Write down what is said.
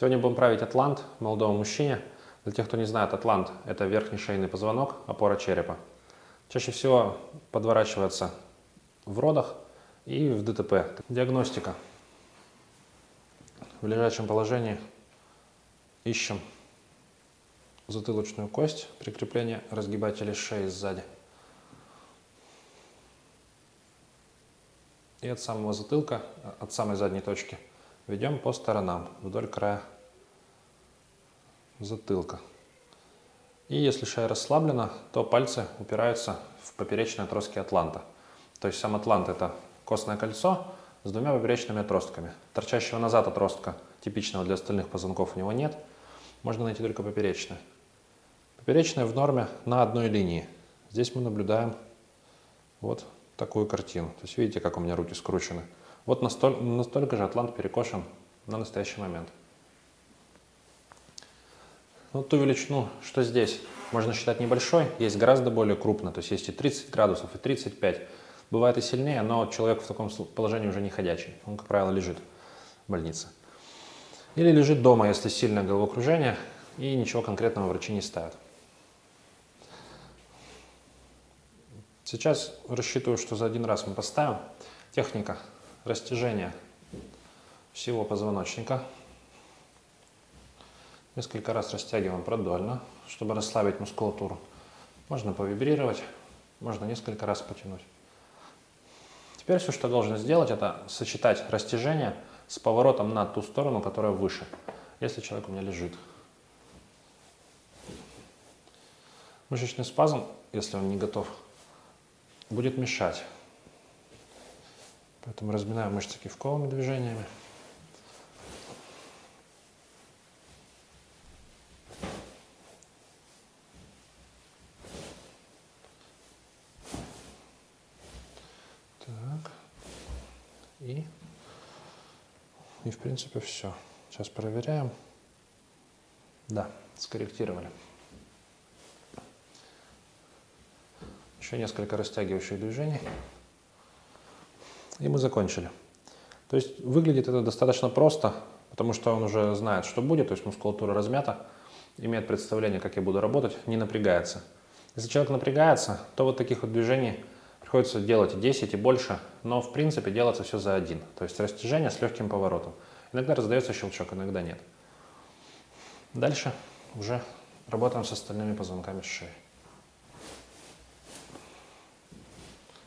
Сегодня будем править атлант молодому мужчине. Для тех, кто не знает, атлант – это верхний шейный позвонок, опора черепа. Чаще всего подворачивается в родах и в ДТП. Диагностика. В лежачем положении ищем затылочную кость, прикрепление разгибателя шеи сзади. И от самого затылка, от самой задней точки – Ведем по сторонам, вдоль края затылка. И если шея расслаблена, то пальцы упираются в поперечные отростки атланта. То есть сам атлант – это костное кольцо с двумя поперечными отростками. Торчащего назад отростка, типичного для остальных позвонков, у него нет. Можно найти только поперечное. Поперечное в норме на одной линии. Здесь мы наблюдаем вот такую картину. То есть видите, как у меня руки скручены. Вот настолько, настолько же атлант перекошен на настоящий момент. Вот ту величину, что здесь, можно считать небольшой, есть гораздо более крупно, то есть есть и 30 градусов, и 35. Бывает и сильнее, но человек в таком положении уже не ходячий. Он, как правило, лежит в больнице. Или лежит дома, если сильное головокружение, и ничего конкретного врачи не ставят. Сейчас рассчитываю, что за один раз мы поставим. Техника растяжение всего позвоночника. Несколько раз растягиваем продольно, чтобы расслабить мускулатуру. Можно повибрировать, можно несколько раз потянуть. Теперь все, что должен сделать, это сочетать растяжение с поворотом на ту сторону, которая выше, если человек у меня лежит. Мышечный спазм, если он не готов, будет мешать. Поэтому разминаем мышцы кивковыми движениями. Так. И, и в принципе все. Сейчас проверяем. Да, скорректировали. Еще несколько растягивающих движений. И мы закончили. То есть выглядит это достаточно просто, потому что он уже знает, что будет, то есть мускулатура размята, имеет представление, как я буду работать, не напрягается. Если человек напрягается, то вот таких вот движений приходится делать 10 и больше, но в принципе делается все за один. То есть растяжение с легким поворотом. Иногда раздается щелчок, иногда нет. Дальше уже работаем с остальными позвонками шеи.